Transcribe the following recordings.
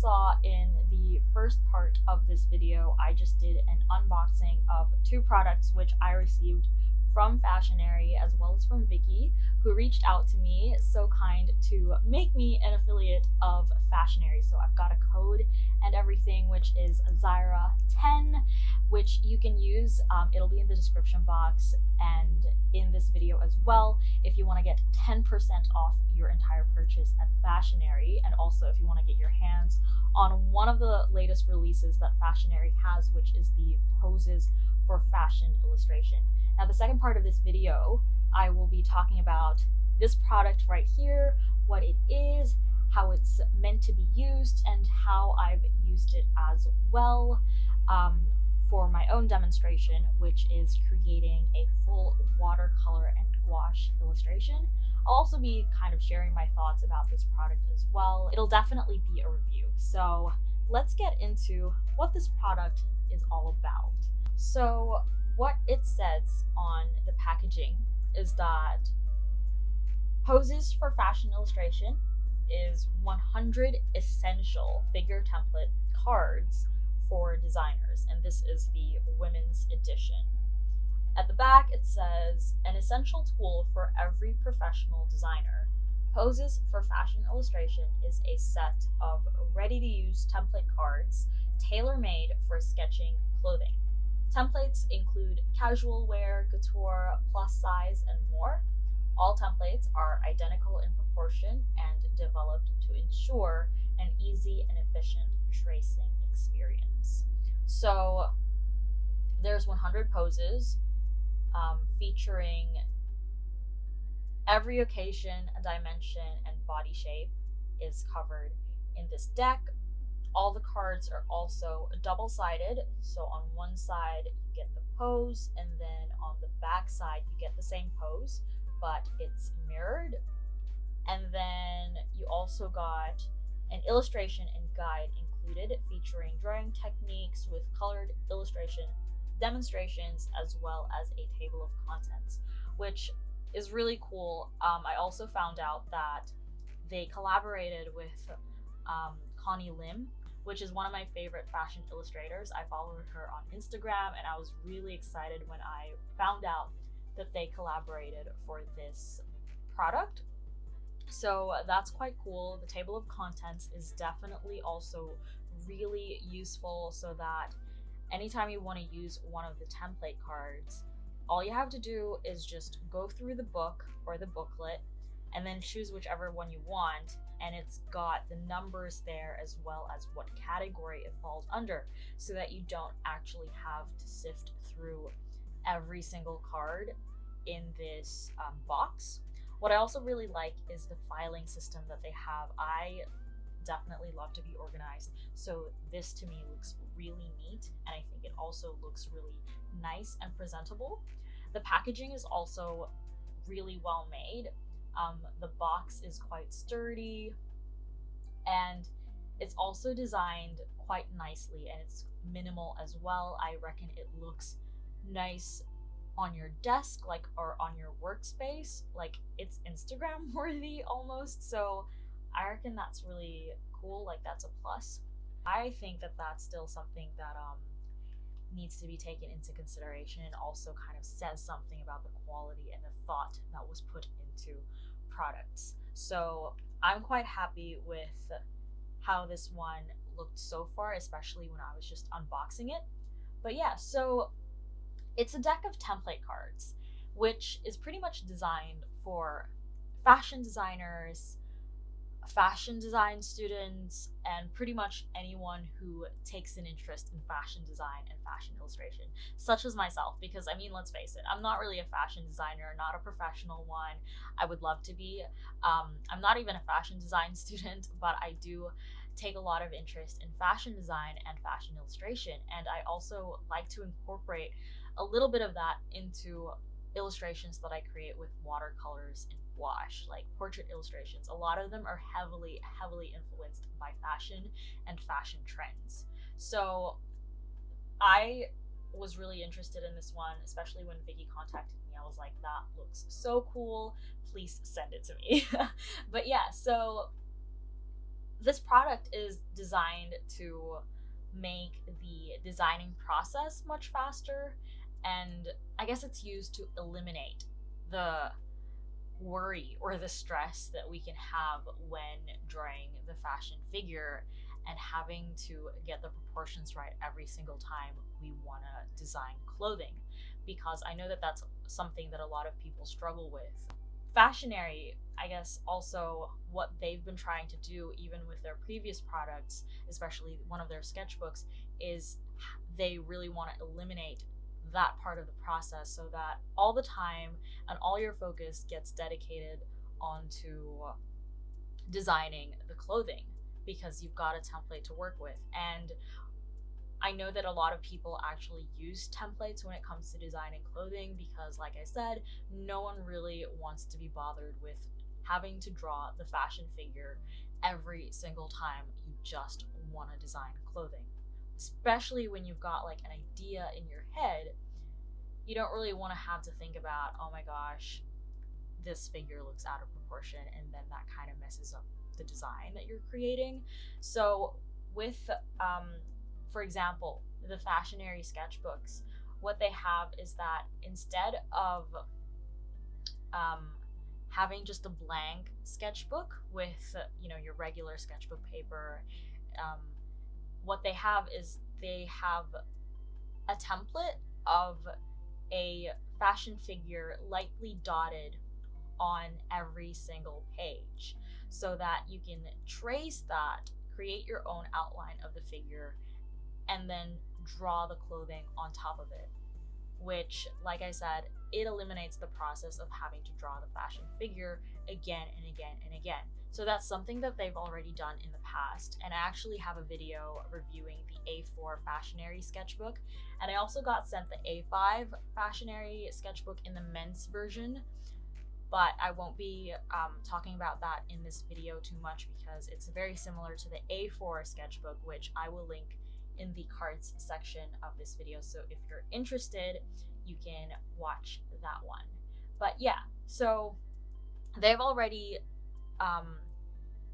saw in the first part of this video, I just did an unboxing of two products which I received from Fashionary as well as from Vicky, who reached out to me, so kind to make me an affiliate of Fashionary. So I've got a code and everything, which is Zyra10, which you can use. Um, it'll be in the description box and in this video as well if you want to get 10% off your entire purchase at Fashionary, and also if you want to get your hands on one of the latest releases that Fashionary has, which is the Poses for Fashion illustration. Now, the second part of this video, I will be talking about this product right here, what it is, how it's meant to be used, and how I've used it as well um, for my own demonstration, which is creating a full watercolor and gouache illustration. I'll also be kind of sharing my thoughts about this product as well. It'll definitely be a review. So let's get into what this product is all about. So what it says on the packaging is that Poses for Fashion Illustration is 100 essential figure template cards for designers, and this is the women's edition. At the back, it says an essential tool for every professional designer. Poses for Fashion Illustration is a set of ready to use template cards tailor made for sketching clothing. Templates include casual wear, couture, plus size, and more. All templates are identical in proportion and developed to ensure an easy and efficient tracing experience. So there's 100 poses um, featuring every occasion, dimension, and body shape is covered in this deck all the cards are also double sided. So on one side, you get the pose, and then on the back side, you get the same pose, but it's mirrored. And then you also got an illustration and guide included featuring drawing techniques with colored illustration demonstrations as well as a table of contents, which is really cool. Um, I also found out that they collaborated with um, Connie Lim, which is one of my favorite fashion illustrators. I followed her on Instagram and I was really excited when I found out that they collaborated for this product. So uh, that's quite cool. The table of contents is definitely also really useful so that anytime you want to use one of the template cards, all you have to do is just go through the book or the booklet and then choose whichever one you want and it's got the numbers there as well as what category it falls under so that you don't actually have to sift through every single card in this um, box. What I also really like is the filing system that they have. I definitely love to be organized, so this to me looks really neat, and I think it also looks really nice and presentable. The packaging is also really well made. Um, the box is quite sturdy and it's also designed quite nicely and it's minimal as well. I reckon it looks nice on your desk like or on your workspace like it's Instagram worthy almost so I reckon that's really cool like that's a plus. I think that that's still something that um needs to be taken into consideration and also kind of says something about the quality and the thought that was put into products. So I'm quite happy with how this one looked so far, especially when I was just unboxing it. But yeah, so it's a deck of template cards, which is pretty much designed for fashion designers, fashion design students, and pretty much anyone who takes an interest in fashion design and fashion illustration, such as myself. Because, I mean, let's face it, I'm not really a fashion designer, not a professional one. I would love to be. Um, I'm not even a fashion design student, but I do take a lot of interest in fashion design and fashion illustration. And I also like to incorporate a little bit of that into illustrations that I create with watercolors and gouache, like portrait illustrations. A lot of them are heavily, heavily influenced by fashion and fashion trends. So I was really interested in this one, especially when Vicky contacted me. I was like, that looks so cool. Please send it to me. but yeah, so this product is designed to make the designing process much faster and I guess it's used to eliminate the worry or the stress that we can have when drawing the fashion figure and having to get the proportions right every single time we want to design clothing because I know that that's something that a lot of people struggle with. Fashionary, I guess, also what they've been trying to do, even with their previous products, especially one of their sketchbooks, is they really want to eliminate that part of the process so that all the time and all your focus gets dedicated onto designing the clothing because you've got a template to work with. And I know that a lot of people actually use templates when it comes to designing clothing because, like I said, no one really wants to be bothered with having to draw the fashion figure every single time you just want to design clothing. Especially when you've got like an idea in your head, you don't really want to have to think about, oh my gosh, this figure looks out of proportion, and then that kind of messes up the design that you're creating. So, with, um, for example, the fashionary sketchbooks, what they have is that instead of um, having just a blank sketchbook with, you know, your regular sketchbook paper, um, what they have is they have a template of a fashion figure lightly dotted on every single page so that you can trace that, create your own outline of the figure, and then draw the clothing on top of it. Which, like I said, it eliminates the process of having to draw the fashion figure again and again and again. So that's something that they've already done in the past. And I actually have a video reviewing the A4 Fashionary sketchbook. And I also got sent the A5 Fashionary sketchbook in the men's version but I won't be um, talking about that in this video too much because it's very similar to the A4 sketchbook, which I will link in the cards section of this video. So if you're interested, you can watch that one. But yeah, so they've already um,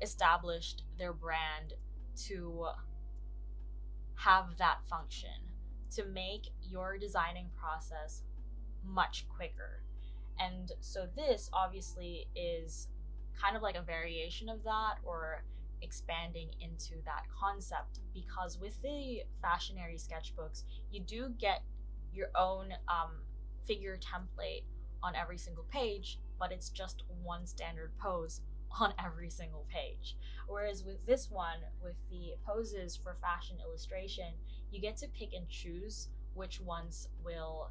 established their brand to have that function to make your designing process much quicker. And so this obviously is kind of like a variation of that or expanding into that concept because with the fashionary sketchbooks, you do get your own um, figure template on every single page, but it's just one standard pose on every single page. Whereas with this one, with the poses for fashion illustration, you get to pick and choose which ones will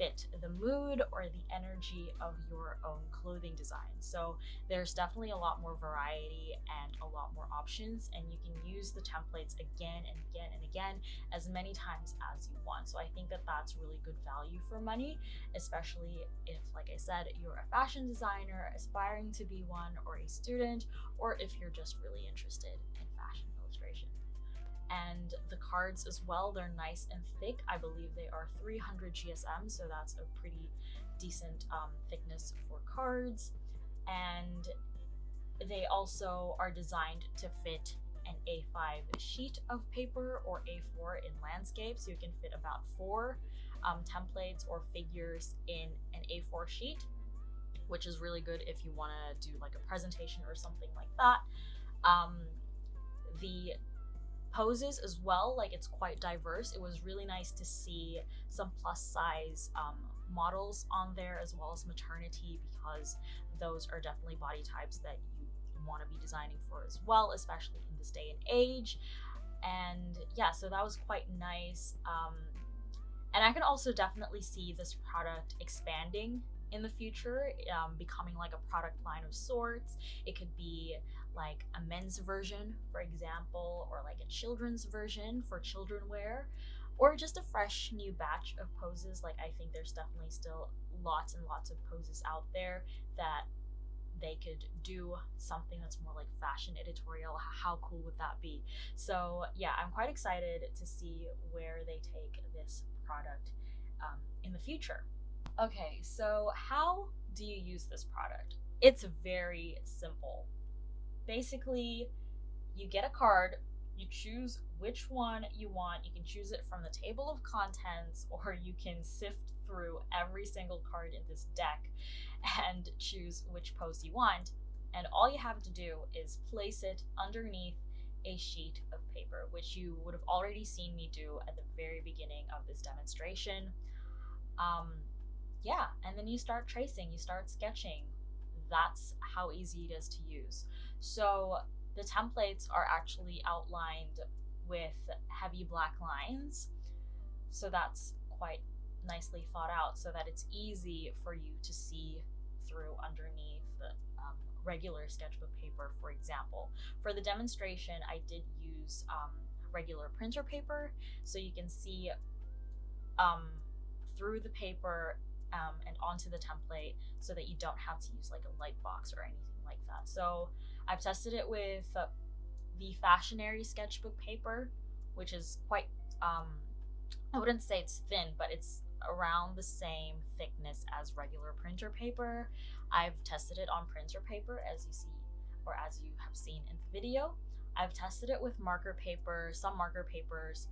fit the mood or the energy of your own clothing design. So there's definitely a lot more variety and a lot more options, and you can use the templates again and again and again as many times as you want. So I think that that's really good value for money, especially if, like I said, you're a fashion designer aspiring to be one, or a student, or if you're just really interested in fashion illustration and the cards as well. They're nice and thick. I believe they are 300 gsm so that's a pretty decent um, thickness for cards. And they also are designed to fit an a5 sheet of paper or a4 in landscape. So you can fit about four um, templates or figures in an a4 sheet which is really good if you want to do like a presentation or something like that. Um, the poses as well. Like it's quite diverse. It was really nice to see some plus size um, models on there as well as maternity because those are definitely body types that you want to be designing for as well, especially in this day and age. And yeah, so that was quite nice. Um, and I can also definitely see this product expanding in the future, um, becoming like a product line of sorts. It could be like a men's version, for example, or like a children's version for children wear, or just a fresh new batch of poses. Like, I think there's definitely still lots and lots of poses out there that they could do something that's more like fashion editorial. How cool would that be? So, yeah, I'm quite excited to see where they take this product um, in the future. Okay, so how do you use this product? It's very simple. Basically, you get a card, you choose which one you want. You can choose it from the table of contents, or you can sift through every single card in this deck and choose which pose you want. And all you have to do is place it underneath a sheet of paper, which you would have already seen me do at the very beginning of this demonstration. Um, yeah, and then you start tracing, you start sketching. That's how easy it is to use. So the templates are actually outlined with heavy black lines. So that's quite nicely thought out so that it's easy for you to see through underneath um, regular sketchbook paper, for example. For the demonstration, I did use um, regular printer paper so you can see um, through the paper um, and onto the template so that you don't have to use like a light box or anything like that. So I've tested it with uh, the Fashionary sketchbook paper, which is quite, um, I wouldn't say it's thin, but it's around the same thickness as regular printer paper. I've tested it on printer paper as you see or as you have seen in the video. I've tested it with marker paper. Some marker papers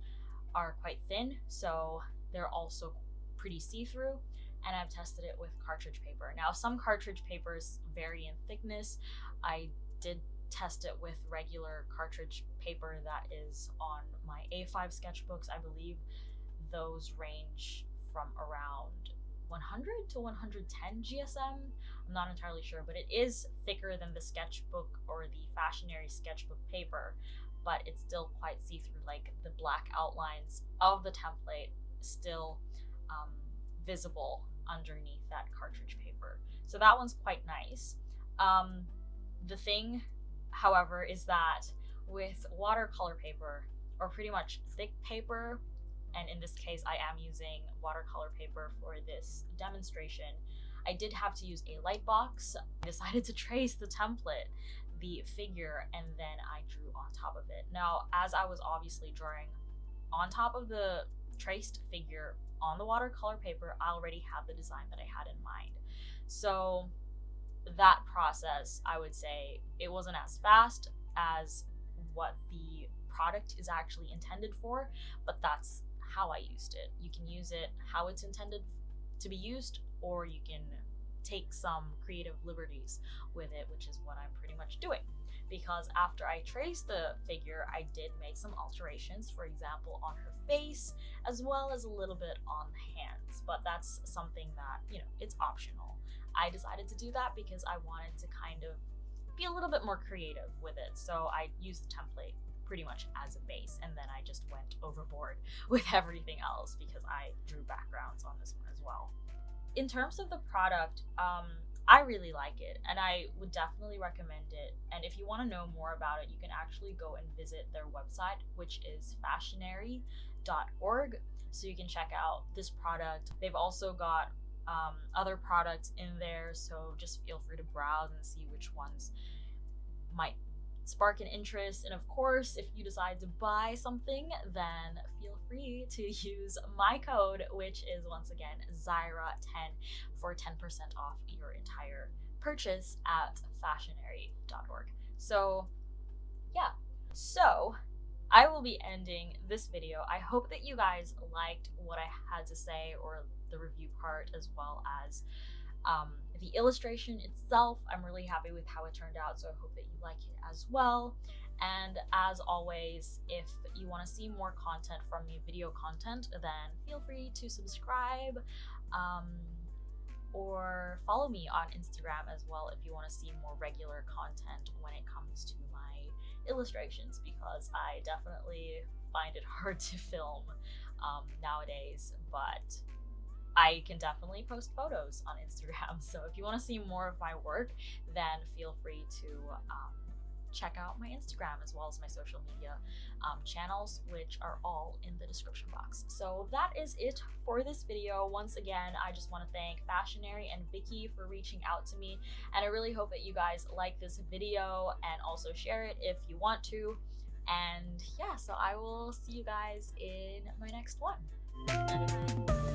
are quite thin, so they're also pretty see-through and I've tested it with cartridge paper. Now, some cartridge papers vary in thickness. I did test it with regular cartridge paper that is on my A5 sketchbooks. I believe those range from around 100 to 110 GSM. I'm not entirely sure, but it is thicker than the sketchbook or the fashionary sketchbook paper, but it's still quite see-through, like the black outlines of the template still um, visible underneath that cartridge paper. So that one's quite nice. Um, the thing, however, is that with watercolor paper, or pretty much thick paper, and in this case I am using watercolor paper for this demonstration, I did have to use a light box. I decided to trace the template, the figure, and then I drew on top of it. Now, as I was obviously drawing on top of the traced figure on the watercolor paper, I already had the design that I had in mind. So that process, I would say, it wasn't as fast as what the product is actually intended for, but that's how I used it. You can use it how it's intended to be used, or you can take some creative liberties with it, which is what I'm pretty much doing because after I traced the figure, I did make some alterations, for example, on her face, as well as a little bit on the hands, but that's something that, you know, it's optional. I decided to do that because I wanted to kind of be a little bit more creative with it, so I used the template pretty much as a base, and then I just went overboard with everything else because I drew backgrounds on this one as well. In terms of the product, um, I really like it and I would definitely recommend it. And if you want to know more about it, you can actually go and visit their website, which is fashionary.org. So you can check out this product. They've also got um, other products in there, so just feel free to browse and see which ones might spark an interest. And of course, if you decide to buy something, then feel free to use my code, which is once again Zyra10 for 10% off your entire purchase at fashionary.org. So, yeah. So, I will be ending this video. I hope that you guys liked what I had to say or the review part as well as um, the illustration itself, I'm really happy with how it turned out, so I hope that you like it as well. And as always, if you want to see more content from me, video content, then feel free to subscribe um, or follow me on Instagram as well if you want to see more regular content when it comes to my illustrations because I definitely find it hard to film um, nowadays, but I can definitely post photos on Instagram. So if you want to see more of my work, then feel free to um, check out my Instagram as well as my social media um, channels, which are all in the description box. So that is it for this video. Once again, I just want to thank Fashionary and Vicky for reaching out to me. And I really hope that you guys like this video and also share it if you want to. And yeah, so I will see you guys in my next one.